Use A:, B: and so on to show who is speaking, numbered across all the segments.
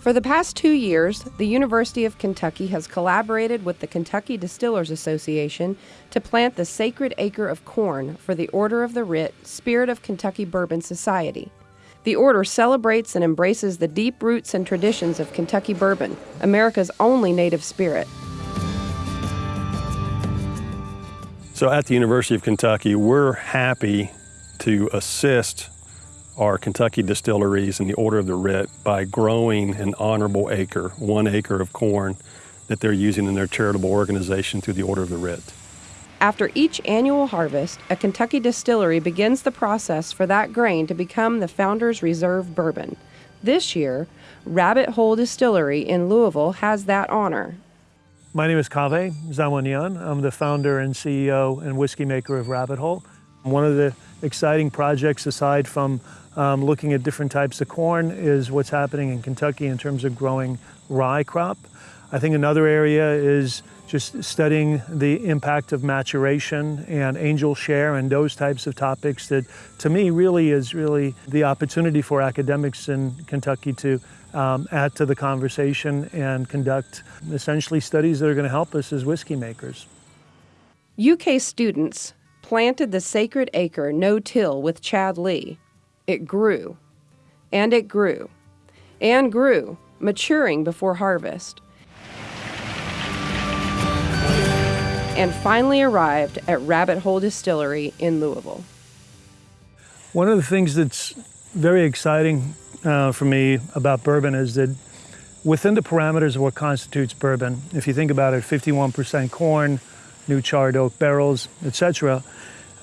A: For the past two years, the University of Kentucky has collaborated with the Kentucky Distillers Association to plant the sacred acre of corn for the Order of the Writ Spirit of Kentucky Bourbon Society. The order celebrates and embraces the deep roots and traditions of Kentucky bourbon, America's only native spirit.
B: So at the University of Kentucky, we're happy to assist our Kentucky distilleries in the Order of the Writ by growing an honorable acre, one acre of corn that they're using in their charitable organization through the Order of the Writ.
A: After each annual harvest, a Kentucky distillery begins the process for that grain to become the Founder's Reserve bourbon. This year, Rabbit Hole Distillery in Louisville has that honor.
C: My name is Kaveh Zamanian. I'm the founder and CEO and whiskey maker of Rabbit Hole. One of the exciting projects aside from um, looking at different types of corn is what's happening in Kentucky in terms of growing rye crop. I think another area is just studying the impact of maturation and angel share and those types of topics that to me really is really the opportunity for academics in Kentucky to um, add to the conversation and conduct essentially studies that are going to help us as whiskey makers.
A: UK students planted the sacred acre no-till with Chad Lee it grew, and it grew, and grew, maturing before harvest, and finally arrived at Rabbit Hole Distillery in Louisville.
C: One of the things that's very exciting uh, for me about bourbon is that within the parameters of what constitutes bourbon, if you think about it, 51% corn, new charred oak barrels, etc.,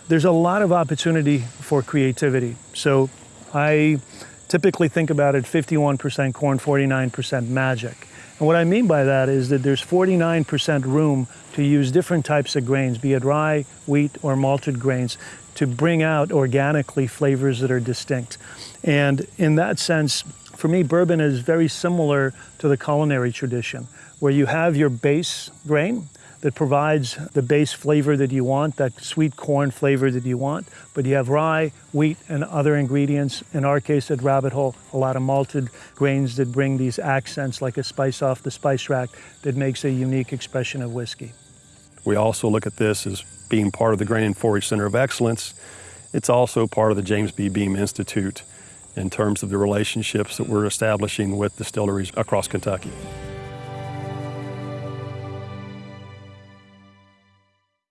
C: there's a lot of opportunity for creativity. So I typically think about it 51% corn, 49% magic. And what I mean by that is that there's 49% room to use different types of grains, be it rye, wheat, or malted grains, to bring out organically flavors that are distinct. And in that sense, for me, bourbon is very similar to the culinary tradition, where you have your base grain, that provides the base flavor that you want, that sweet corn flavor that you want. But you have rye, wheat, and other ingredients. In our case at Rabbit Hole, a lot of malted grains that bring these accents like a spice off the spice rack that makes a unique expression of whiskey.
B: We also look at this as being part of the Grain and Forage Center of Excellence. It's also part of the James B. Beam Institute in terms of the relationships that we're establishing with distilleries across Kentucky.